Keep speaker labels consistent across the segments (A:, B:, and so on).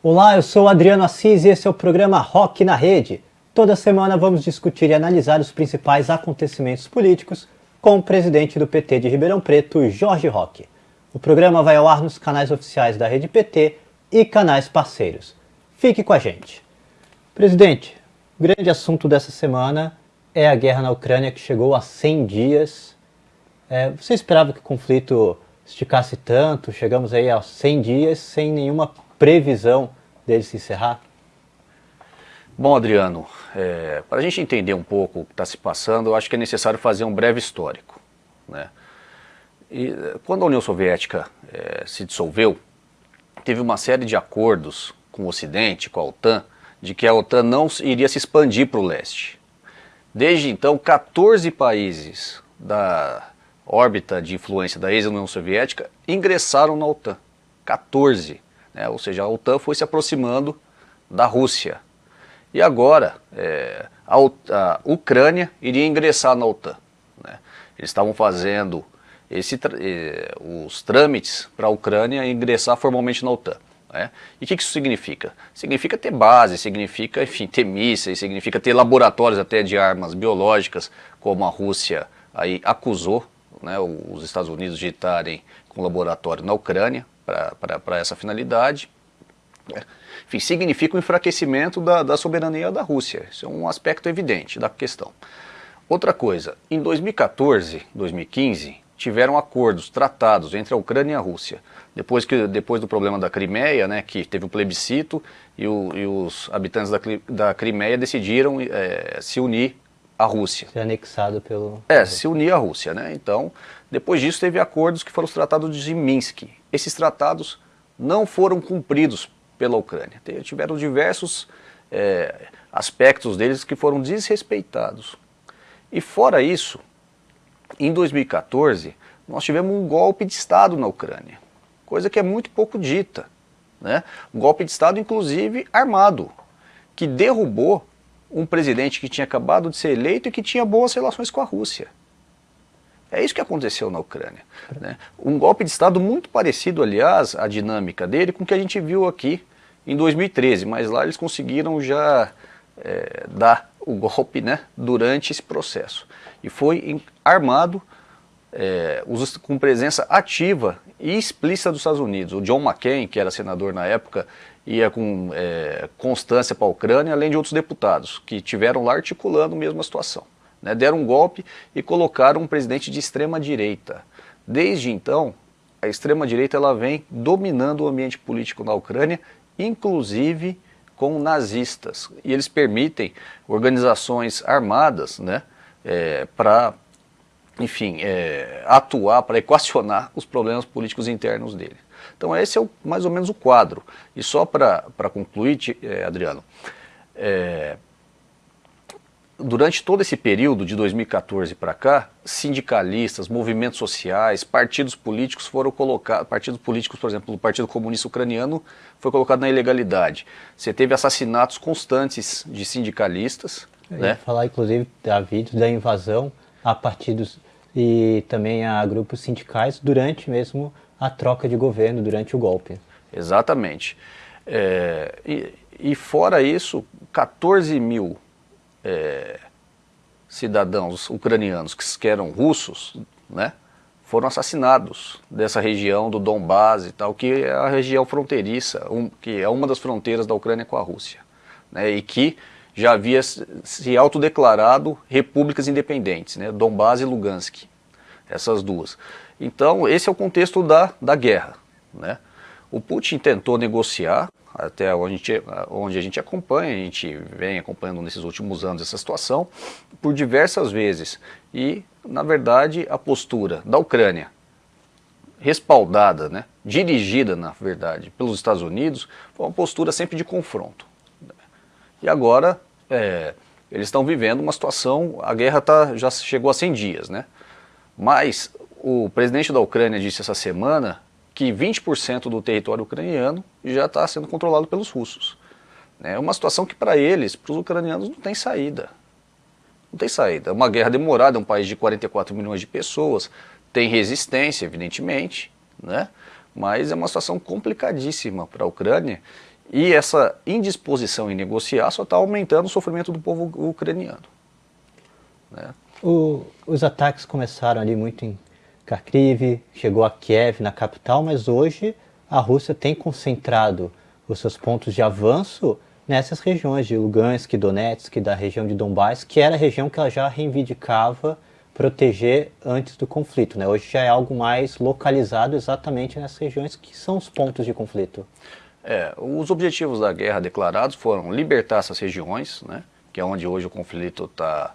A: Olá, eu sou Adriano Assis e esse é o programa Rock na Rede. Toda semana vamos discutir e analisar os principais acontecimentos políticos com o presidente do PT de Ribeirão Preto, Jorge Roque. O programa vai ao ar nos canais oficiais da Rede PT e canais parceiros. Fique com a gente. Presidente, o grande assunto dessa semana é a guerra na Ucrânia que chegou a 100 dias. É, você esperava que o conflito esticasse tanto? Chegamos aí aos 100 dias sem nenhuma previsão dele se encerrar?
B: Bom, Adriano, é, para a gente entender um pouco o que está se passando, eu acho que é necessário fazer um breve histórico. Né? E, quando a União Soviética é, se dissolveu, teve uma série de acordos com o Ocidente, com a OTAN, de que a OTAN não iria se expandir para o leste. Desde então, 14 países da órbita de influência da ex-União Soviética ingressaram na OTAN. 14 né? ou seja, a OTAN foi se aproximando da Rússia. E agora, é, a, a, Ucrânia iria ingressar na OTAN. Né? Eles estavam fazendo esse, eh, os trâmites para a Ucrânia ingressar formalmente na OTAN. Né? E o que, que isso significa? Significa ter base, significa enfim, ter mísseis, significa ter laboratórios até de armas biológicas, como a Rússia aí acusou né, os Estados Unidos de estarem com laboratório na Ucrânia para essa finalidade. Enfim, significa o enfraquecimento da, da soberania da Rússia. Isso é um aspecto evidente da questão. Outra coisa, em 2014, 2015, tiveram acordos, tratados entre a Ucrânia e a Rússia. Depois, que, depois do problema da Crimeia, né, que teve o plebiscito e, o, e, os habitantes da, da Crimeia decidiram é, se unir à Rússia.
A: Ser anexado pelo...
B: É, se unir à Rússia. Né? Então, depois disso teve acordos que foram os tratados de Minsk, esses tratados não foram cumpridos pela Ucrânia. Tiveram diversos é, aspectos deles que foram desrespeitados. E fora isso, em 2014, nós tivemos um golpe de Estado na Ucrânia, coisa que é muito pouco dita. Né? Um golpe de Estado, inclusive, armado, que derrubou um presidente que tinha acabado de ser eleito e que tinha boas relações com a Rússia. É isso que aconteceu na Ucrânia. Né? Um golpe de Estado muito parecido, aliás, a dinâmica dele com o que a gente viu aqui em 2013, mas lá eles conseguiram já é, dar o golpe né, durante esse processo. E foi armado é, com presença ativa e explícita dos Estados Unidos. O John McCain, que era senador na época, ia com é, constância para a Ucrânia, além de outros deputados, que tiveram lá articulando a mesma situação. Né? Deram um golpe e colocaram um presidente de extrema direita. Desde então, a extrema direita ela vem dominando o ambiente político na Ucrânia, inclusive com nazistas. E eles permitem organizações armadas né, é, para, enfim, é, atuar, para equacionar os problemas políticos internos dele. Então esse é o, mais ou menos o quadro. E só para concluir, é, Adriano, é, durante todo esse período de 2014 para cá, sindicalistas, movimentos sociais, partidos políticos foram colocados, partidos políticos, por exemplo, o Partido Comunista Ucraniano foi colocado na ilegalidade. Você teve assassinatos constantes de sindicalistas. Né?
A: falar, inclusive, vídeos da invasão a partidos e também a grupos sindicais durante mesmo a troca de governo, durante o golpe.
B: Exatamente. É, e, e fora isso, 14 mil é, cidadãos ucranianos que eram russos, né, foram assassinados dessa região do Donbás e tal, que é a região fronteiriça, um, que é uma das fronteiras da Ucrânia com a Rússia, né, e que já havia se autodeclarado repúblicas independentes, né, Donbás e Lugansk, essas duas. Então esse é o contexto da, da guerra. Né. O Putin tentou negociar até onde a, gente, onde a gente acompanha, a gente vem acompanhando nesses últimos anos essa situação, por diversas vezes. E, na verdade, a postura da Ucrânia, respaldada, né, dirigida, na verdade, pelos Estados Unidos, foi uma postura sempre de confronto. E agora, é, eles estão vivendo uma situação, a guerra tá, já chegou a 100 dias, né? Mas o presidente da Ucrânia disse essa semana que 20% do território ucraniano já está sendo controlado pelos russos. É uma situação que para eles, para os ucranianos, não tem saída. Não tem saída. É uma guerra demorada, é um país de 44 milhões de pessoas, tem resistência, evidentemente, né? mas é uma situação complicadíssima para a Ucrânia E essa indisposição em negociar só está aumentando o sofrimento do povo ucraniano.
A: Né? O, os ataques começaram ali muito em Kharkiv, chegou a Kiev, na capital, mas hoje a Rússia tem concentrado os seus pontos de avanço nessas regiões de Lugansk, Donetsk, da região de Donbass, que era a região que ela já reivindicava proteger antes do conflito. Né? Hoje já é algo mais localizado exatamente nessas regiões que são os pontos de conflito.
B: É, os objetivos da guerra declarados foram libertar essas regiões, né, que é onde hoje o conflito está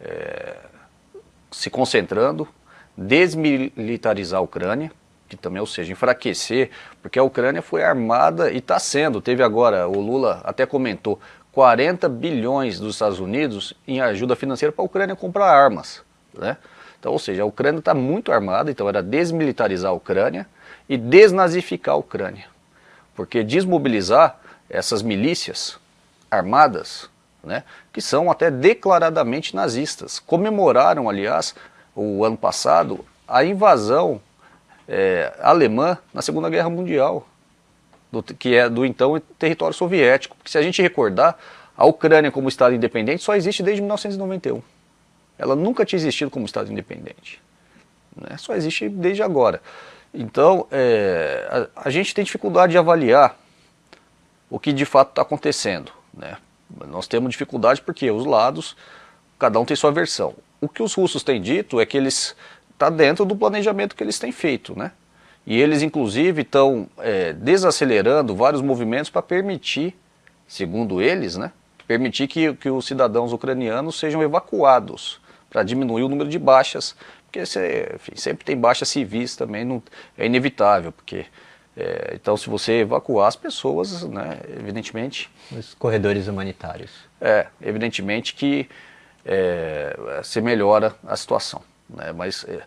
B: é, se concentrando, desmilitarizar a Ucrânia, que também, ou seja, enfraquecer, porque a Ucrânia foi armada e está sendo, teve agora, o Lula até comentou, 40 bilhões dos Estados Unidos em ajuda financeira para a Ucrânia comprar armas. Né? Então, ou seja, a Ucrânia está muito armada, então era desmilitarizar a Ucrânia e desnazificar a Ucrânia. Porque desmobilizar essas milícias armadas, né, que são até declaradamente nazistas, comemoraram, aliás, o ano passado, a invasão é, alemã na Segunda Guerra Mundial, do, que é do então território soviético. Porque se a gente recordar, a Ucrânia como Estado independente só existe desde 1991. Ela nunca tinha existido como Estado independente. Né? Só existe desde agora. Então, é, a, a, gente tem dificuldade de avaliar o que de fato está acontecendo. Né? Nós temos dificuldade porque os lados, cada um tem sua versão. O que os russos têm dito é que eles está dentro do planejamento que eles têm feito, né? E eles, inclusive, estão é, desacelerando vários movimentos para permitir, segundo eles, né, permitir que, que os cidadãos ucranianos sejam evacuados, para diminuir o número de baixas, porque você, enfim, sempre tem baixas civis também, não, é inevitável, porque é, então se você evacuar as pessoas, né, evidentemente...
A: Os corredores humanitários.
B: É, evidentemente que é, se melhora a situação. Né? Mas, é,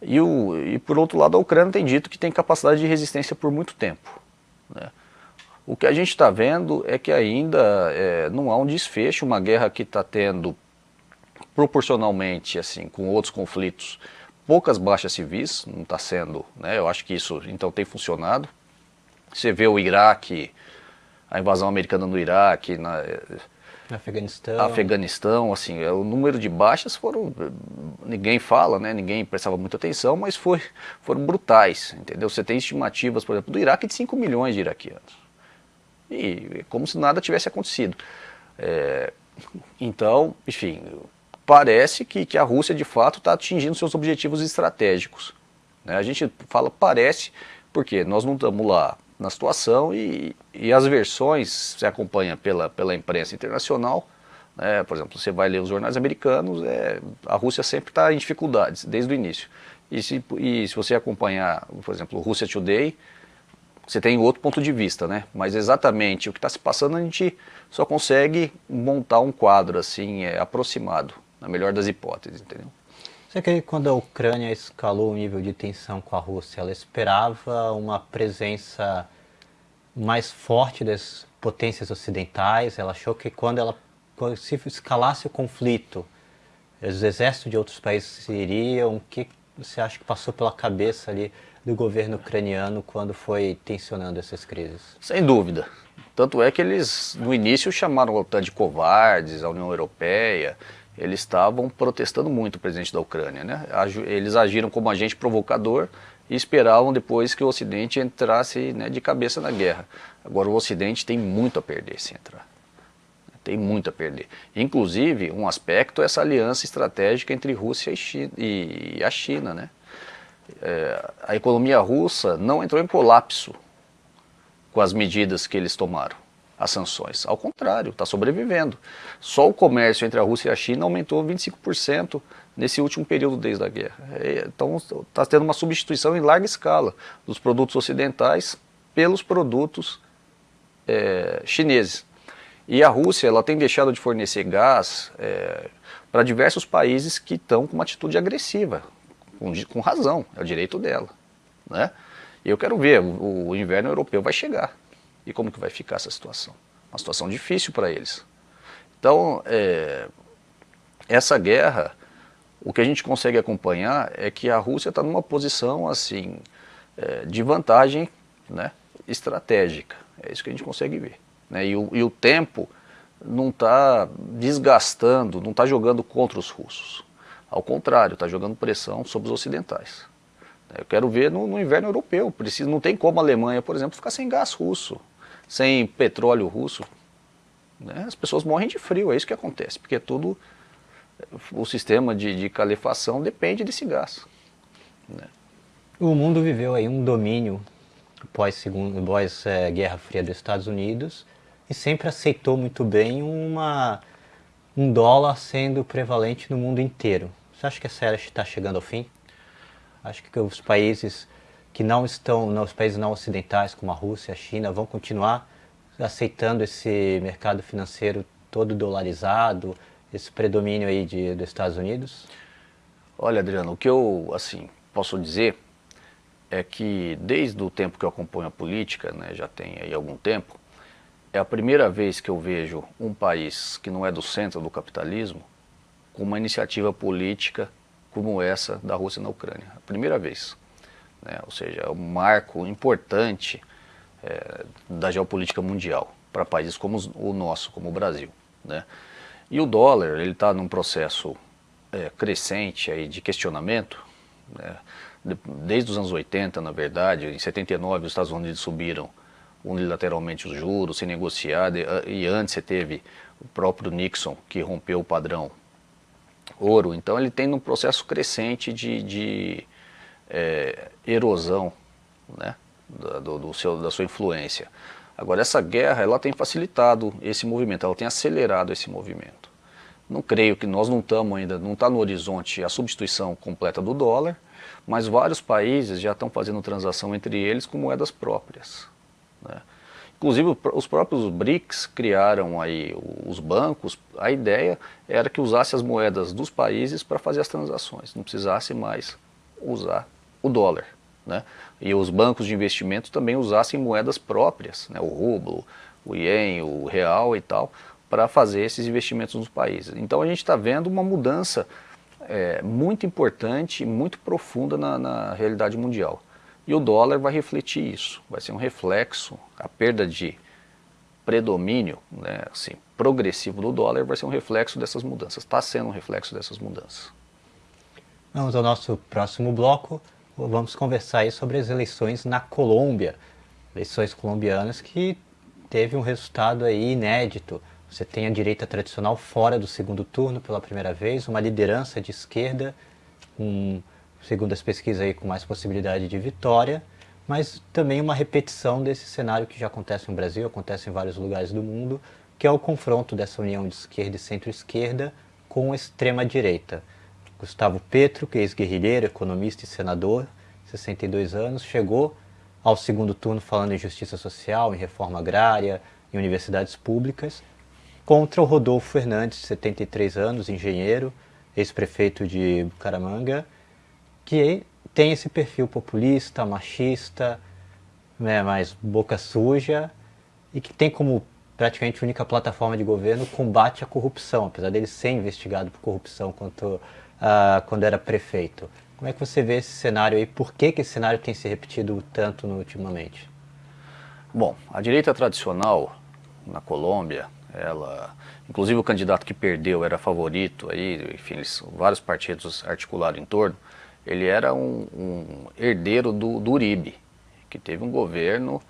B: e, o, e por outro lado, a Ucrânia tem dito que tem capacidade de resistência por muito tempo. Né? O que a gente está vendo é que ainda é, não há um desfecho, uma guerra que está tendo proporcionalmente assim com outros conflitos poucas baixas civis, não está sendo, né? eu acho que isso então tem funcionado. Você vê o Iraque, a invasão americana no Iraque, na,
A: Afeganistão.
B: Afeganistão, assim, é, o número de baixas foram, ninguém fala, né, ninguém prestava muita atenção, mas foi, foram brutais, entendeu? Você tem estimativas, por exemplo, do Iraque de 5 milhões de iraquianos. E como se nada tivesse acontecido. É, então, enfim, parece que, que a Rússia de fato está atingindo seus objetivos estratégicos. Né? A gente fala parece, porque nós não estamos lá na situação e, e as versões se acompanha pela, pela imprensa internacional, né, por exemplo, você vai ler os jornais americanos, é, a Rússia sempre está em dificuldades, desde o início. E se, e se você acompanhar, por exemplo, Rússia Today, você tem outro ponto de vista, né? Mas exatamente o que está se passando a gente só consegue montar um quadro assim, é, aproximado, na melhor das hipóteses, entendeu?
A: Você que quando a Ucrânia escalou o nível de tensão com a Rússia, ela esperava uma presença mais forte das potências ocidentais? Ela achou que quando ela se escalasse o conflito, os exércitos de outros países iriam? O que você acha que passou pela cabeça ali do governo ucraniano quando foi tensionando essas crises?
B: Sem dúvida. Tanto é que eles, no início, chamaram a OTAN de covardes, a União Europeia, eles estavam protestando muito o presidente da Ucrânia. Né? Eles agiram como agente provocador e esperavam depois que o Ocidente entrasse né, de cabeça na guerra. Agora o Ocidente tem muito a perder se entrar. Tem muito a perder. Inclusive, um aspecto é essa aliança estratégica entre Rússia e, China, e a China. Né? É, a economia russa não entrou em colapso com as medidas que eles tomaram as sanções. Ao contrário, está sobrevivendo. Só o comércio entre a Rússia e a China aumentou 25% nesse último período desde a guerra. É, então está tendo uma substituição em larga escala dos produtos ocidentais pelos produtos é, chineses. E a Rússia ela tem deixado de fornecer gás é, para diversos países que estão com uma atitude agressiva, com, com, razão, é o direito dela. Né? E eu quero ver, o, o inverno europeu vai chegar. E como que vai ficar essa situação? Uma situação difícil para eles. Então, é, essa guerra, o que a gente consegue acompanhar é que a Rússia está numa posição assim é, de vantagem né, estratégica. É isso que a gente consegue ver. Né? E, o, e o tempo não está desgastando, não está jogando contra os russos. Ao contrário, está jogando pressão sobre os ocidentais. Eu quero ver no, no inverno europeu. Precisa, não tem como a Alemanha, por exemplo, ficar sem gás russo, sem petróleo russo. Né? As pessoas morrem de frio, é isso que acontece, porque tudo, o sistema de, de calefação depende desse gás. Né?
A: O mundo viveu aí um domínio pós-Guerra pós, é, Guerra Fria dos Estados Unidos e sempre aceitou muito bem uma, um dólar sendo prevalente no mundo inteiro. Você acha que essa era está chegando ao fim? Acho que os países que não estão, não, os países não ocidentais, como a Rússia, a China, vão continuar aceitando esse mercado financeiro todo dolarizado, esse predomínio aí de, dos Estados Unidos?
B: Olha, Adriano, o que eu assim posso dizer é que desde o tempo que eu acompanho a política, né, já tem aí algum tempo, é a primeira vez que eu vejo um país que não é do centro do capitalismo com uma iniciativa política como essa da Rússia na Ucrânia. A primeira vez. Né? Ou seja, é um marco importante é, da geopolítica mundial para países como o nosso, como o Brasil. Né? E o dólar, ele está num processo é, crescente aí de questionamento, né? desde os anos 80, na verdade, em 79 os Estados Unidos subiram unilateralmente os juros, sem negociar, e antes você teve o próprio Nixon que rompeu o padrão ouro, então ele tem um processo crescente de, de é, erosão né, do, do seu, da sua influência. Agora essa guerra ela tem facilitado esse movimento, ela tem acelerado esse movimento. Não creio que nós não estamos ainda, não está no horizonte a substituição completa do dólar, mas vários países já estão fazendo transação entre eles com moedas próprias. Né? Inclusive os próprios BRICS criaram aí os bancos, a ideia era que usasse as moedas dos países para fazer as transações, não precisasse mais usar o dólar. Né? E os bancos de investimento também usassem moedas próprias, né? o rublo, o ien, o real e tal, para fazer esses investimentos nos países. Então a gente está vendo uma mudança é, muito importante, muito profunda na, na realidade mundial. E o dólar vai refletir isso, vai ser um reflexo, a perda de predomínio né, assim, progressivo do dólar vai ser um reflexo dessas mudanças, está sendo um reflexo dessas mudanças.
A: Vamos ao nosso próximo bloco, vamos conversar sobre as eleições na Colômbia, eleições colombianas que teve um resultado aí inédito. Você tem a direita tradicional fora do segundo turno pela primeira vez, uma liderança de esquerda, um segundo as pesquisas aí com mais possibilidade de vitória, mas também uma repetição desse cenário que já acontece no Brasil, acontece em vários lugares do mundo, que é o confronto dessa união de esquerda e centro-esquerda com extrema-direita. Gustavo Petro, que é ex-guerrilheiro, economista e senador, 62 anos, chegou ao segundo turno falando em justiça social, em reforma agrária, em universidades públicas, contra o Rodolfo Fernandes, 73 anos, engenheiro, ex-prefeito de Bucaramanga, que tem esse perfil populista, machista, né, mais boca suja, e que tem como praticamente única plataforma de governo combate à corrupção, apesar dele ser investigado por corrupção quanto, uh, quando era prefeito. Como é que você vê esse cenário aí? Por que, que esse cenário tem se repetido tanto ultimamente?
B: Bom, a direita tradicional na Colômbia, ela, inclusive o candidato que perdeu era favorito, aí, enfim, eles, vários partidos articularam em torno, ele era um, um herdeiro do, do, Uribe, que teve um governo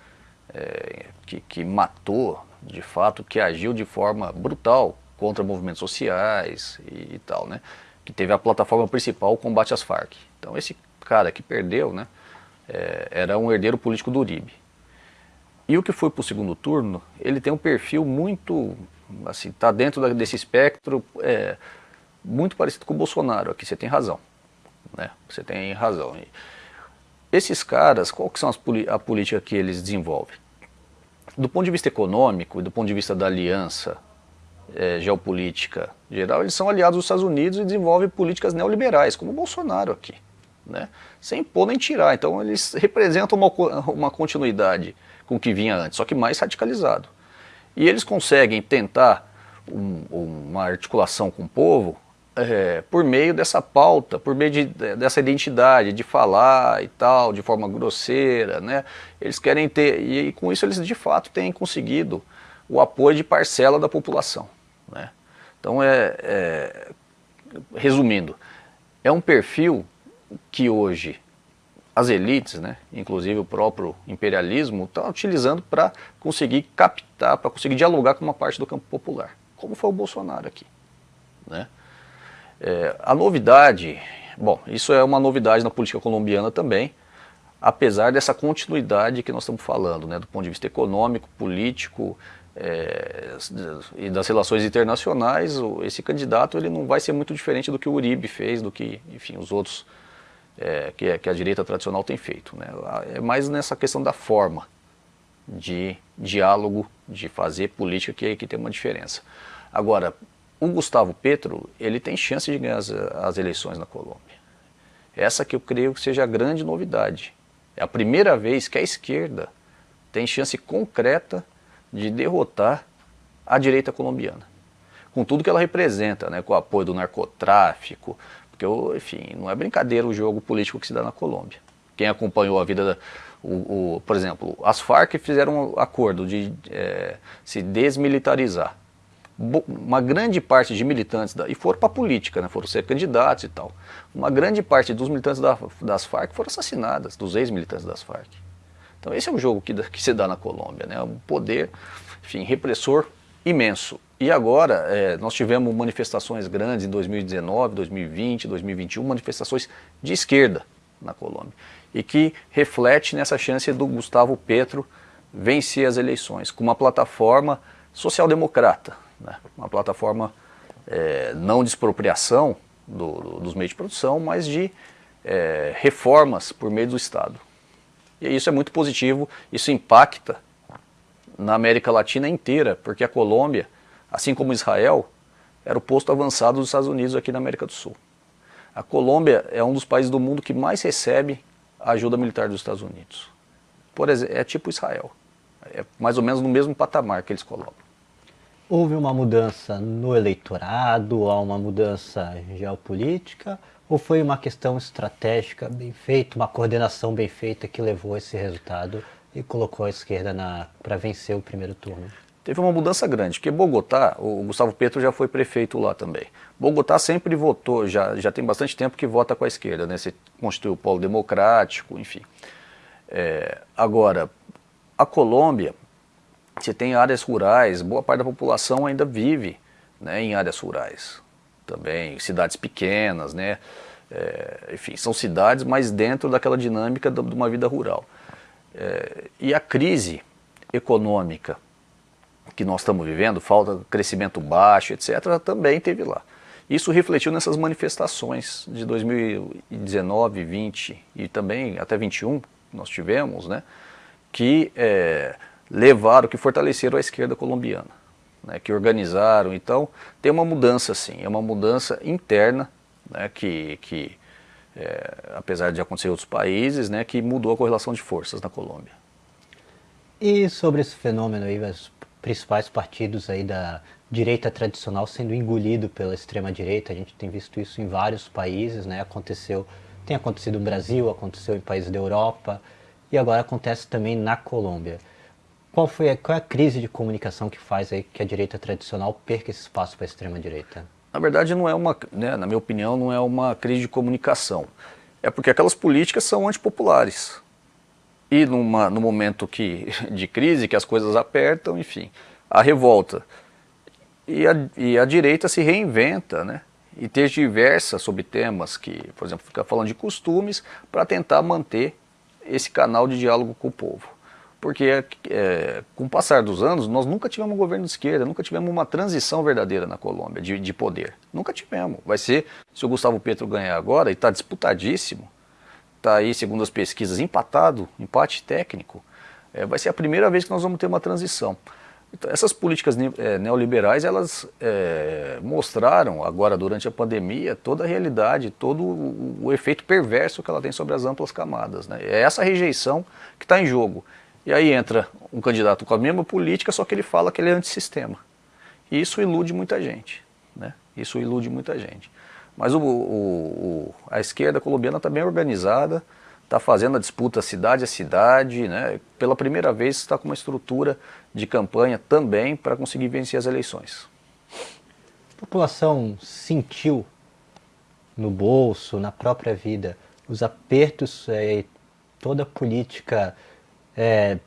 B: é, que, que matou, de fato, que agiu de forma brutal contra movimentos sociais e, e, tal, né? Que teve a plataforma principal, combate às Farc. Então esse cara que perdeu, né? É, era um herdeiro político do Uribe. E o que foi para o segundo turno, ele tem um perfil muito, assim, está dentro desse espectro, é, muito parecido com o Bolsonaro, aqui você tem razão né? Você tem razão. Esses caras, qual que são as, a política que eles desenvolvem? Do ponto de vista econômico e do ponto de vista da aliança é, geopolítica geral, eles são aliados dos Estados Unidos e desenvolvem políticas neoliberais, como o Bolsonaro aqui, né? sem impor nem tirar. Então eles representam uma, uma continuidade com o que vinha antes, só que mais radicalizado. E eles conseguem tentar um, uma articulação com o povo é, por meio dessa pauta, por meio de, dessa identidade, de falar e tal, de forma grosseira, né? Eles querem ter, e, e com isso eles de fato têm conseguido o apoio de parcela da população, né? Então, é, é resumindo, é um perfil que hoje as elites, né, inclusive o próprio imperialismo, estão utilizando para conseguir captar, para conseguir dialogar com uma parte do campo popular, como foi o Bolsonaro aqui. Né? É, a novidade, bom, isso é uma novidade na política colombiana também, apesar dessa continuidade que nós estamos falando, né, do ponto de vista econômico, político é, e das relações internacionais, esse candidato ele não vai ser muito diferente do que o Uribe fez, do que, enfim, os outros é, que, que, a direita tradicional tem feito. Né? É mais nessa questão da forma de diálogo, de fazer política que, que tem uma diferença. Agora, o Gustavo Petro, ele tem chance de ganhar as, as eleições na Colômbia. Essa que eu creio que seja a grande novidade. É a primeira vez que a esquerda tem chance concreta de derrotar a direita colombiana. Com tudo que ela representa, né, com o apoio do narcotráfico, porque, enfim, não é brincadeira o jogo político que se dá na Colômbia. Quem acompanhou a vida, da, o, o, por exemplo, as Farc fizeram um acordo de é, se desmilitarizar. Uma grande parte de militantes, da, e foram para a política, né, foram ser candidatos e tal. Uma grande parte dos militantes da, das Farc foram assassinadas, dos ex-militantes das Farc. Então esse é o jogo que, que se dá na Colômbia, né, um poder, enfim, repressor imenso. E agora, é, nós tivemos manifestações grandes em 2019, 2020, 2021, manifestações de esquerda na Colômbia. E que reflete nessa chance do Gustavo Petro vencer as eleições, com uma plataforma social-democrata, né? uma plataforma é, não de expropriação do, do, dos meios de produção, mas de é, reformas por meio do Estado. E isso é muito positivo, isso impacta na América Latina inteira, porque a Colômbia assim como Israel, era o posto avançado dos Estados Unidos aqui na América do Sul. A Colômbia é um dos países do mundo que mais recebe a ajuda militar dos Estados Unidos. Por exemplo, é tipo Israel. É mais ou menos no mesmo patamar que eles colocam.
A: Houve uma mudança no eleitorado, há uma mudança geopolítica, ou foi uma questão estratégica bem feita, uma coordenação bem feita que levou esse resultado e colocou a esquerda para vencer o primeiro turno?
B: teve uma mudança grande, porque Bogotá, o Gustavo Petro já foi prefeito lá também. Bogotá sempre votou, já, já tem bastante tempo que vota com a esquerda, né? Você constituiu o polo democrático, enfim. É, agora, a Colômbia, você tem áreas rurais, boa parte da população ainda vive né, em áreas rurais. Também, cidades pequenas, né? É, enfim, são cidades, mas dentro daquela dinâmica de uma vida rural. É, e a crise econômica que nós estamos vivendo, falta crescimento baixo, etc., também teve lá. Isso refletiu nessas manifestações de 2019, 20 e também até 21 nós tivemos, né, que é, levaram, que fortaleceram a esquerda colombiana, né, que organizaram. Então tem uma mudança sim, é uma mudança interna, né, que, que é, apesar de acontecer em outros países, né, que mudou a correlação de forças na Colômbia.
A: E sobre esse fenômeno aí, principais partidos aí da direita tradicional sendo engolido pela extrema direita. A gente tem visto isso em vários países, né? Aconteceu, tem acontecido no Brasil, aconteceu em países da Europa e agora acontece também na Colômbia. Qual foi a, qual é a crise de comunicação que faz aí que a direita tradicional perca esse espaço para a extrema direita?
B: Na verdade, não é uma, né, na minha opinião, não é uma crise de comunicação. É porque aquelas políticas são antipopulares e numa, no momento que, de crise, que as coisas apertam, enfim, a revolta. E a, e a direita se reinventa, né? E diversas sobre temas que, por exemplo, fica falando de costumes para tentar manter esse canal de diálogo com o povo. Porque é, com o passar dos anos, nós nunca tivemos um governo de esquerda, nunca tivemos uma transição verdadeira na Colômbia de, de poder. Nunca tivemos. Vai ser, se o Gustavo Petro ganhar agora, e está disputadíssimo, está aí, segundo as pesquisas, empatado, empate técnico, é, vai ser a primeira vez que nós vamos ter uma transição. Então, essas políticas é, neoliberais, elas é, mostraram agora durante a pandemia toda a realidade, todo o, o, efeito perverso que ela tem sobre as amplas camadas. Né? É essa rejeição que está em jogo. E aí entra um candidato com a mesma política, só que ele fala que ele é antissistema. E isso ilude muita gente. Né? Isso ilude muita gente. Mas o, o, o, a esquerda colombiana está bem organizada, está fazendo a disputa cidade a cidade, né? pela primeira vez está com uma estrutura de campanha também para conseguir vencer as eleições.
A: A população sentiu no bolso, na própria vida, os apertos é, toda a política é,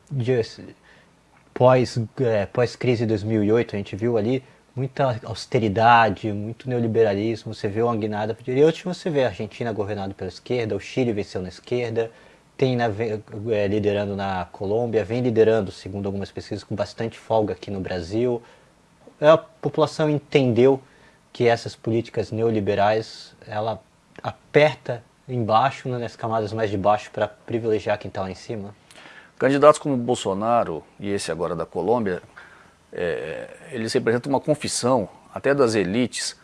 A: pós, é, pós crise de 2008, a gente viu ali muita austeridade, muito neoliberalismo, você vê uma guinada para direita, você vê a Argentina governada pela esquerda, o Chile venceu na esquerda, tem na, é, liderando na Colômbia, vem liderando, segundo algumas pesquisas, com bastante folga aqui no Brasil. A população entendeu que essas políticas neoliberais, ela aperta embaixo, né, nas camadas mais de baixo, para privilegiar quem está lá em cima?
B: Candidatos como Bolsonaro e esse agora da Colômbia, é, eles representam uma confissão, até das elites,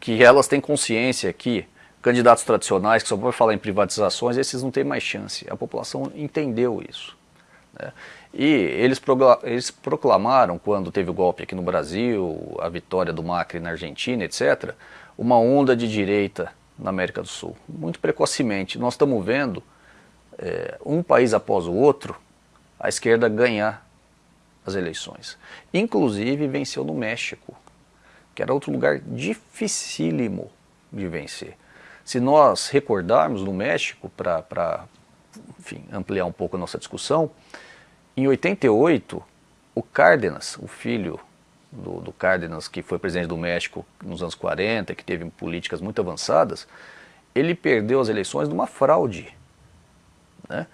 B: que elas têm consciência que candidatos tradicionais, que só vão falar em privatizações, esses não têm mais chance. A população entendeu isso. Né? E eles, eles proclamaram, quando teve o golpe aqui no Brasil, a vitória do Macri na Argentina, etc., uma onda de direita na América do Sul, muito precocemente. Nós estamos vendo, é, um país após o outro, a esquerda ganhar as eleições. Inclusive venceu no México, que era outro lugar dificílimo de vencer. Se nós recordarmos no México, para ampliar um pouco a nossa discussão, em 88, o Cárdenas, o filho do, do Cárdenas, que foi presidente do México nos anos 40, que teve políticas muito avançadas, ele perdeu as eleições numa fraude. Né?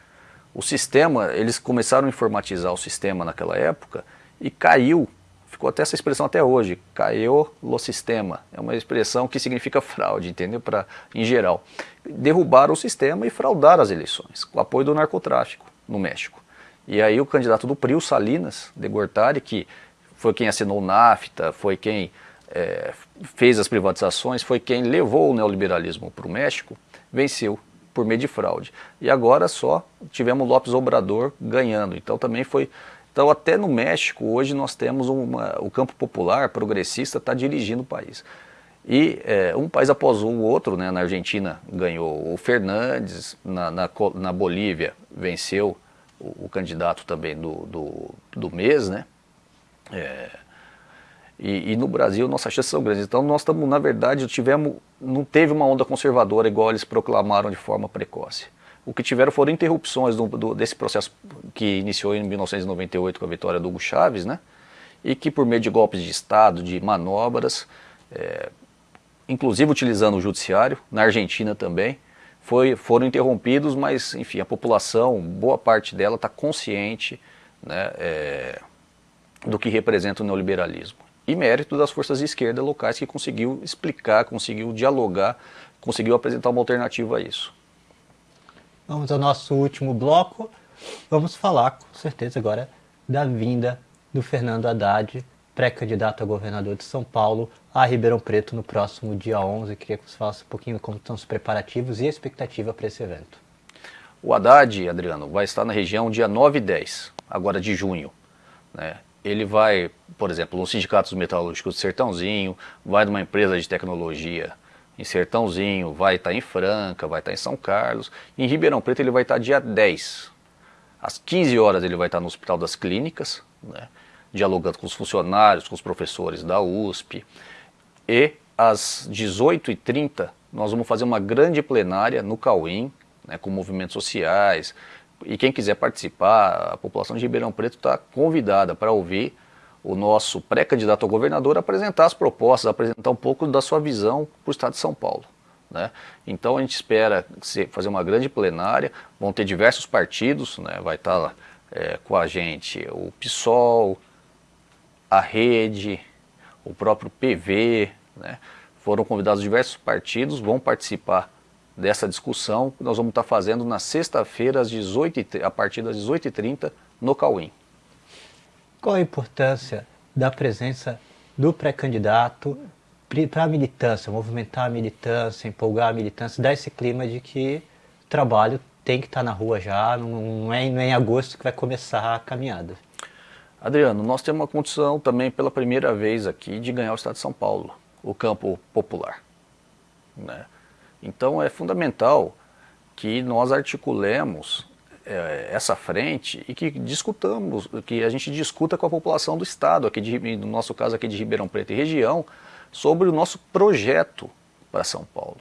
B: O sistema, eles começaram a informatizar o sistema naquela época e caiu, ficou até essa expressão até hoje, caiu o sistema. É uma expressão que significa fraude, entendeu? Pra, em geral. Derrubaram o sistema e fraudaram as eleições, com o apoio do narcotráfico no México. E aí o candidato do PRI, o Salinas de Gortari, que foi quem assinou o NAFTA, foi quem é, fez as privatizações, foi quem levou o neoliberalismo para o México, venceu por meio de fraude. E agora só tivemos Lopes Obrador ganhando. Então também foi. Então até no México hoje nós temos uma, o campo popular progressista está dirigindo o país. E é, um país após o outro, né, na Argentina ganhou o Fernandes, na, na, na Bolívia venceu o, o, candidato também do, do, do mês, né? É, e, e, no Brasil nossas chances são grandes. Então nós estamos, na verdade, tivemos, não teve uma onda conservadora igual eles proclamaram de forma precoce. O que tiveram foram interrupções do, do, desse processo que iniciou em 1998 com a vitória do Hugo Chávez, né? E que por meio de golpes de Estado, de manobras, é, inclusive utilizando o judiciário, na Argentina também, foi, foram interrompidos, mas enfim, a população, boa parte dela está consciente né, é, do que representa o neoliberalismo e mérito das forças de esquerda locais que conseguiu explicar, conseguiu dialogar, conseguiu apresentar uma alternativa a isso.
A: Vamos ao nosso último bloco. Vamos falar, com certeza, agora da vinda do Fernando Haddad, pré-candidato a governador de São Paulo, a Ribeirão Preto no próximo dia 11. Queria que você falasse um pouquinho como estão os preparativos e a expectativa para esse evento.
B: O Haddad, Adriano, vai estar na região dia 9 e 10, agora de junho. Né? Ele vai, por exemplo, no Sindicato dos Metalúrgicos de Sertãozinho, vai numa empresa de tecnologia em Sertãozinho, vai estar em Franca, vai estar em São Carlos. Em Ribeirão Preto ele vai estar dia 10. Às 15 horas ele vai estar no Hospital das Clínicas, né, dialogando com os funcionários, com os professores da USP. E às 18h30 nós vamos fazer uma grande plenária no Cauim, né, com movimentos sociais, e quem quiser participar, a população de Ribeirão Preto está convidada para ouvir o nosso pré-candidato a governador apresentar as propostas, apresentar um pouco da sua visão para o estado de São Paulo. Né? Então a gente espera fazer uma grande plenária, vão ter diversos partidos, né? vai estar tá é, com a gente o PSOL, a Rede, o próprio PV, né? foram convidados diversos partidos, vão participar dessa discussão que nós vamos estar fazendo na sexta-feira, a partir das 18h30, no Cauim.
A: Qual a importância da presença do pré-candidato para a militância, movimentar a militância, empolgar a militância, dar esse clima de que o trabalho tem que estar na rua já, não é, não é em agosto que vai começar a caminhada.
B: Adriano, nós temos uma condição também pela primeira vez aqui de ganhar o Estado de São Paulo. o campo popular. Né? Então é fundamental que nós articulemos é, essa frente e que discutamos, que a gente discuta com a população do Estado, aqui de, no nosso caso aqui de Ribeirão Preto e região, sobre o nosso projeto para São Paulo,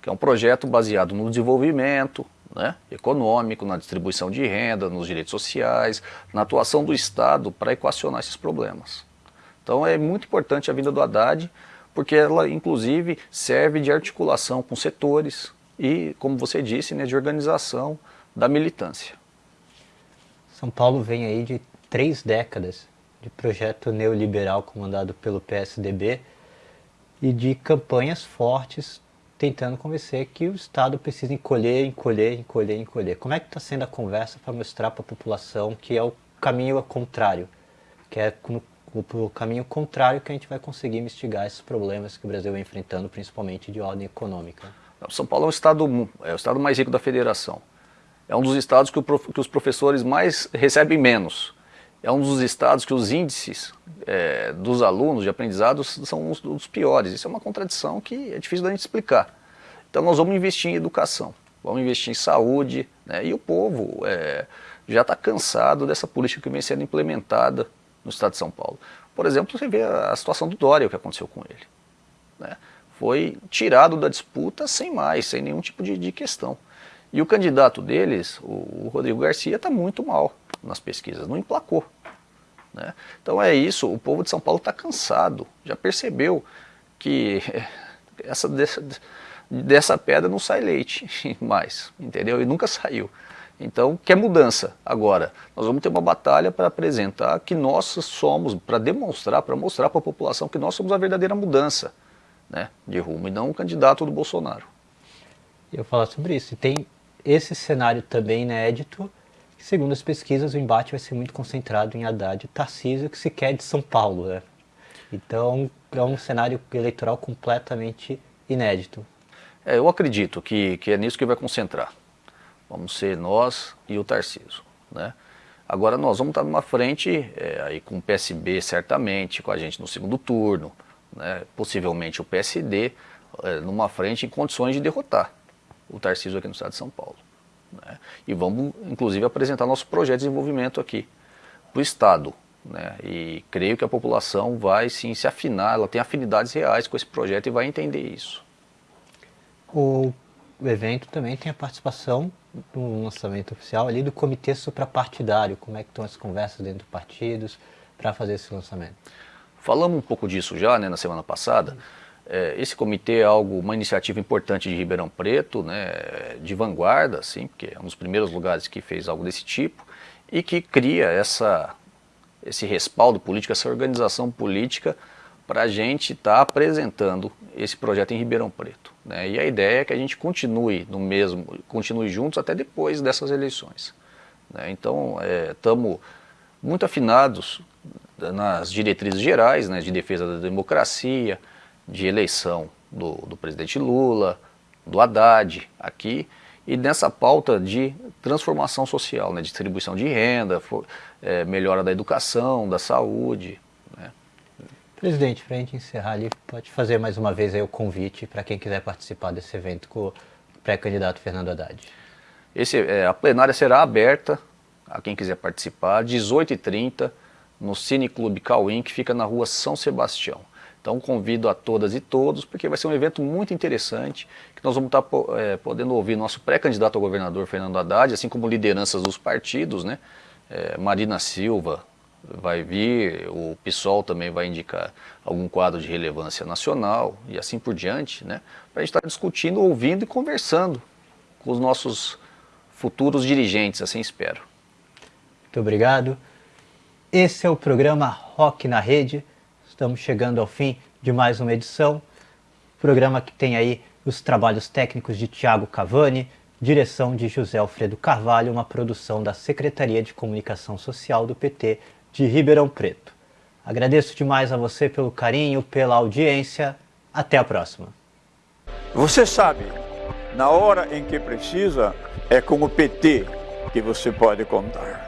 B: que é um projeto baseado no desenvolvimento né, econômico, na distribuição de renda, nos direitos sociais, na atuação do Estado para equacionar esses problemas. Então é muito importante a vinda do Haddad, porque ela inclusive serve de articulação com setores e, como você disse, né, de organização da militância.
A: São Paulo vem aí de três décadas de projeto neoliberal comandado pelo PSDB e de campanhas fortes tentando convencer que o Estado precisa encolher, encolher, encolher, encolher. Como é que está sendo a conversa para mostrar para a população que é o caminho contrário, que é o caminho contrário que a gente vai conseguir mitigar esses problemas que o Brasil vem enfrentando, principalmente de ordem econômica?
B: São Paulo é o estado, é o estado mais rico da federação. É um dos estados que, o, que os professores mais recebem menos é um dos estados que os índices é, dos alunos de aprendizados são os, os piores. Isso é uma contradição que é difícil da gente explicar. Então nós vamos investir em educação, vamos investir em saúde, né? e o povo é, já está cansado dessa política que vem sendo implementada no estado de São Paulo. Por exemplo, você vê a situação do Dória, o que aconteceu com ele. Né? Foi tirado da disputa sem mais, sem nenhum tipo de, de questão. E o candidato deles, o, o Rodrigo Garcia, está muito mal nas pesquisas, não emplacou. Né? Então é isso, o povo de São Paulo está cansado, já percebeu que essa, dessa, dessa pedra não sai leite mais, entendeu? E nunca saiu. Então, quer mudança. Agora, nós vamos ter uma batalha para apresentar que nós somos, para demonstrar, para mostrar para a população que nós somos a verdadeira mudança né, de rumo, e não o candidato do Bolsonaro.
A: Eu falar sobre isso. E tem esse cenário também inédito Segundo as pesquisas, o embate vai ser muito concentrado em Haddad e Tarcísio, que se quer de São Paulo. Né? Então, é um cenário eleitoral completamente inédito.
B: É, eu acredito que, que é nisso que vai concentrar. Vamos ser nós e o Tarcísio. Né? Agora nós vamos estar numa frente, é, aí com o PSB certamente, com a gente no segundo turno, né? possivelmente o PSD, é, numa frente em condições de derrotar o Tarcísio aqui no estado de São Paulo. Né? E vamos, inclusive, apresentar nosso projeto de desenvolvimento aqui para o Estado. Né? E creio que a população vai sim se afinar, ela tem afinidades reais com esse projeto e vai entender isso.
A: O evento também tem a participação no lançamento oficial ali do comitê suprapartidário. Como é que estão as conversas dentro dos partidos para fazer esse lançamento?
B: Falamos um pouco disso já né, na semana passada. É, esse comitê é algo, uma iniciativa importante de Ribeirão Preto, né, de vanguarda, assim, porque é um dos primeiros lugares que fez algo desse tipo, e que cria essa, esse respaldo político, essa organização política para a gente estar tá apresentando esse projeto em Ribeirão Preto. Né? E a ideia é que a gente continue no mesmo, continue juntos até depois dessas eleições. Né? Então, estamos é, muito afinados nas diretrizes gerais né, de defesa da democracia, de eleição do, do presidente Lula, do Haddad aqui, e nessa pauta de transformação social, né, distribuição de renda, for, é, melhora da educação, da saúde.
A: Presidente, para a gente encerrar ali, pode fazer mais uma vez o convite para quem quiser participar desse evento com o pré-candidato Fernando Haddad.
B: Esse, é, a plenária será aberta a quem quiser participar, 18h30, no Cine Clube Cauim, que fica na rua São Sebastião. Então convido a todas e todos, porque vai ser um evento muito interessante, que nós vamos estar é, podendo ouvir nosso pré-candidato ao governador Fernando Haddad, assim como lideranças dos partidos, né? É, Marina Silva vai vir, o PSOL também vai indicar algum quadro de relevância nacional e assim por diante, né? Para a gente estar discutindo, ouvindo e conversando com os nossos futuros dirigentes, assim espero.
A: Muito obrigado. Esse é o programa Rock na Rede. Estamos chegando ao fim de mais uma edição. Programa que tem aí os trabalhos técnicos de Tiago Cavani, direção de José Alfredo Carvalho, uma produção da Secretaria de Comunicação Social do PT de Ribeirão Preto. Agradeço demais a você pelo carinho, pela audiência. Até a próxima.
C: Você sabe, na hora em que precisa, é com o PT que você pode contar.